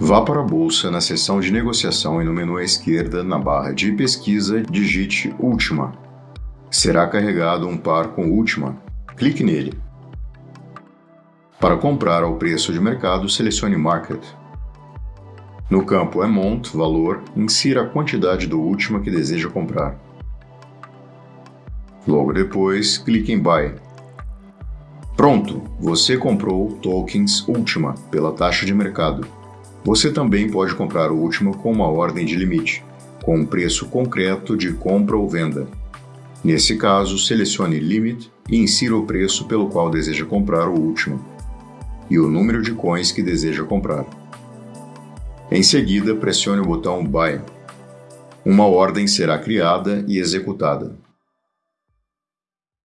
Vá para a bolsa na seção de negociação e no menu à esquerda, na barra de pesquisa, digite Última. Será carregado um par com Última. Clique nele. Para comprar ao preço de mercado, selecione Market. No campo Amount, valor, insira a quantidade do Última que deseja comprar. Logo depois, clique em Buy. Pronto! Você comprou tokens Última pela taxa de mercado. Você também pode comprar o último com uma ordem de limite, com um preço concreto de compra ou venda. Nesse caso, selecione Limit e insira o preço pelo qual deseja comprar o último e o número de coins que deseja comprar. Em seguida, pressione o botão Buy. Uma ordem será criada e executada.